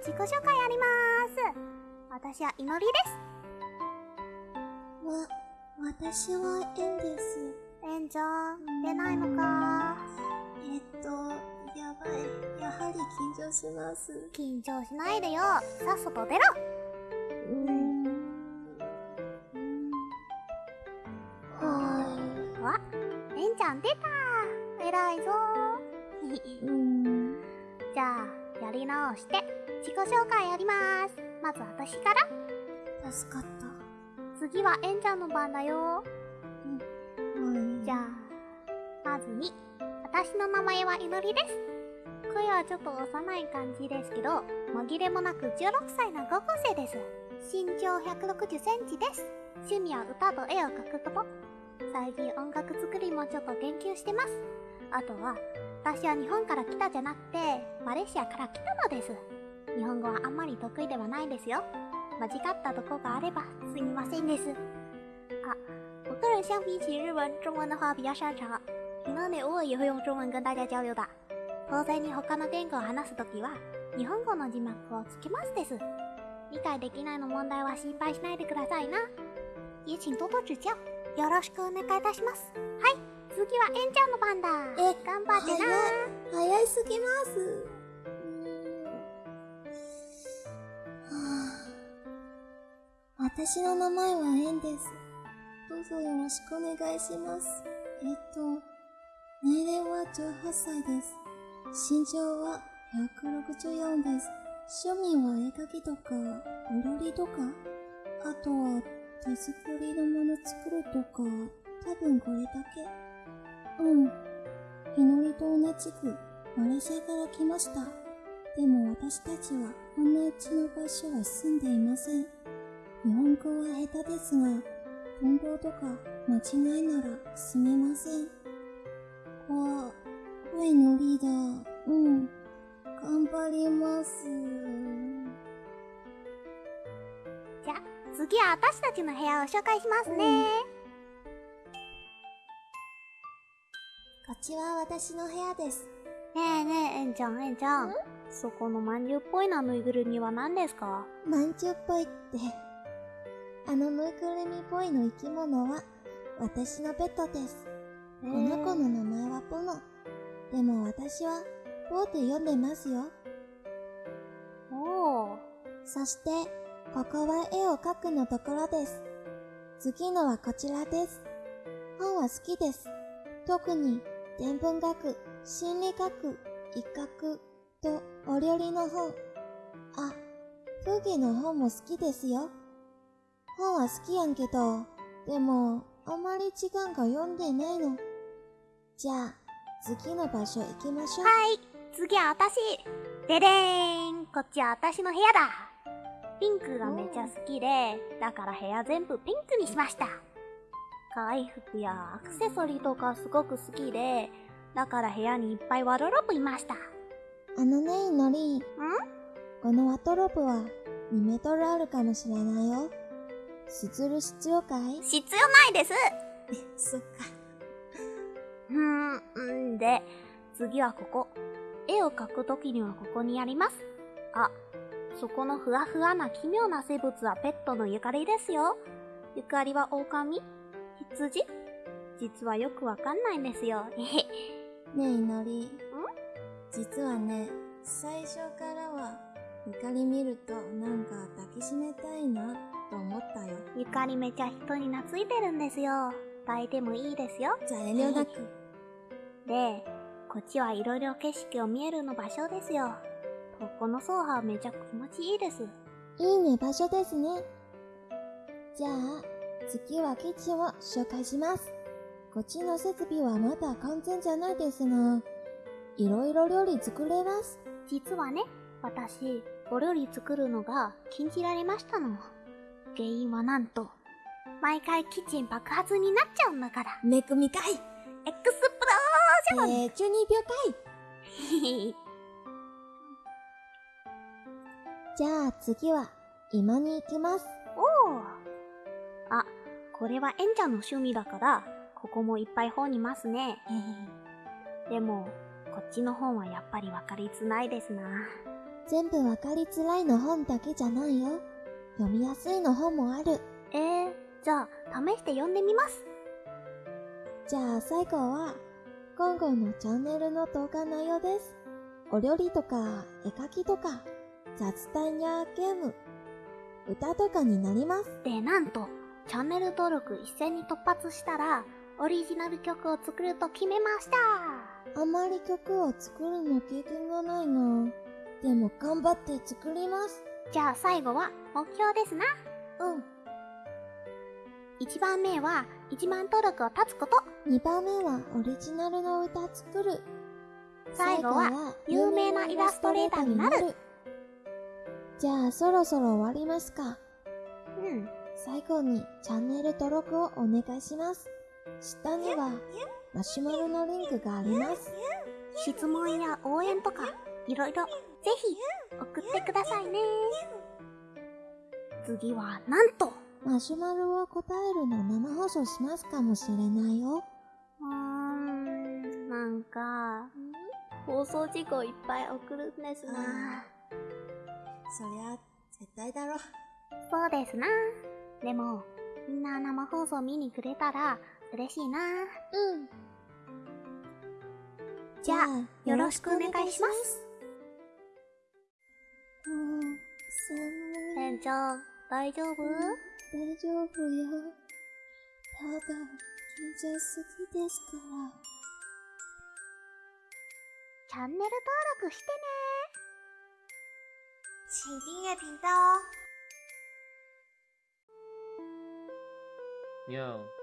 自己紹介あります。私はいのりです。わ、私はエンです。えんちゃん、出ないのか？えっと、やばい。やはり緊張します。緊張しないでよ。さっさと出ろうーん。はわ、えんちゃん出た偉いぞ。うーん。じゃあ、やり直して、自己紹介やります。まず私から。助かった。次はえんちゃんの番だよ。はい。じゃあ、まずに、私の名前はいのりです。声はちょっと幼い感じですけど、紛れもなく16歳の高校生です。身長160センチです。趣味は歌と絵を描くこと。最近音楽作りもちょっと研究してます。あとは、私は日本から来たじゃなくて、マレーシアから来たのです。日本語はあんまり得意ではないですよ。間違ったとこがあればすみませんです。あ、我个人相比起日文、中文的话比较擅長。今まで偶爾也会用中文跟大家交流だ。当然に他の言語を話すときは、日本語の字幕をつけますです。理解できないの問題は心配しないでくださいな。也請多多指教。よろしくお願いいたします。はい、次はえんちゃんの番だ。え頑張ってな。早いすぎます。私の名前はエンです。どうぞよろしくお願いします。えっと、年齢は18歳です。身長は164です。趣味は絵描きとか、お料理とか、あとは手作りのもの作るとか、多分これだけ。うん。ひのりと同じくマレーシアから来ました。でも私たちは同じの場所は住んでいません。日本語は下手ですが、文法とか間違いならすみません。わ、声のリーダー、うん、頑張ります。じゃあ、次は私たちの部屋を紹介しますね。こっちは私の部屋です。ねえねえ、えんちゃん、えんちゃん。そこのまんじゅうっぽいなぬいぐるみは何ですか？まんじゅうっぽいって。あのぬいぐるみっぽいの生き物は私のペットです。この子の名前はポノ。でも私はポーって呼んでますよ。おー。そして、ここは絵を描くのところです。次のはこちらです。本は好きです。特に、伝文学、心理学、医学とお料理の本。あ、風景の本も好きですよ。本は好きやんけど、でも、あまり時間が読んでないの。じゃあ、次の場所行きましょう。はい、次は私。ででーん、こっちは私の部屋だ。ピンクがめっちゃ好きで、だから部屋全部ピンクにしました。可愛い服やアクセサリーとかすごく好きで、だから部屋にいっぱいワドロープいました。んあのね、いのり。このワトロープは2メートルあるかもしれないよ。すずる必要かい？必要ないです。そっか。うーん、んで、次はここ。絵を描くときにはここにやります。あ、そこのふわふわな奇妙な生物はペットのゆかりですよ。ゆかりは狼？羊？実はよくわかんないんですよ。えへ。ねえ、いのり。実はね、最初からは、ゆかり見るとなんか抱きしめたいなと思ったよ。ゆかりめちゃ人に懐いてるんですよ。抱いてもいいですよ。じゃあ遠慮なく。で、こっちはいろいろ景色を見えるの場所ですよ。ここのソファーめちゃ気持ちいいです。いいね、場所ですね。じゃあ、次はキッチンを紹介します。こっちの設備はまだ完全じゃないですが、いろいろ料理作れます。実はね、私、お料理作るのが禁じられましたの。原因はなんと、毎回キッチン爆発になっちゃうんだから。めくみかい。エクスプロージョンえー、12秒かい。じゃあ次は、今に行きます。おお。あ、これはエンちゃんの趣味だから、ここもいっぱい本いますね。でも、こっちの本はやっぱり分かりづらいですな。全部わかりづらいの本だけじゃないよ。読みやすいの本もある。えー、じゃあ、試して読んでみます。じゃあ最後は、今後のチャンネルの動画内容です。お料理とか、絵描きとか、雑談やゲーム、歌とかになります。で、なんと、チャンネル登録一斉に突発したら、オリジナル曲を作ると決めましたあまり曲を作るの経験がないな。でも頑張って作ります。じゃあ最後は目標ですな。うん。1番目は1万登録を立つこと。2番目はオリジナルの歌作る。最後は有名なイラストレーターになる。じゃあそろそろ終わりますか。うん。最後にチャンネル登録をお願いします。下にはマシュマロのリンクがあります。質問や応援とか、いろいろ、ぜひ、送ってくださいね。次は、なんと、マシュマロを答えるの生放送しますかもしれないよ。うーん、なんか、放送事故いっぱい送るんですな。そりゃ、絶対だろ。そうですな。でも、みんな生放送見にくれたら嬉しいな。うん。じゃあ、よろしくお願いします。店長、大丈夫大丈夫よ。ただ、緊張すぎですから。チャンネル登録してね。请订阅频道哦。哟，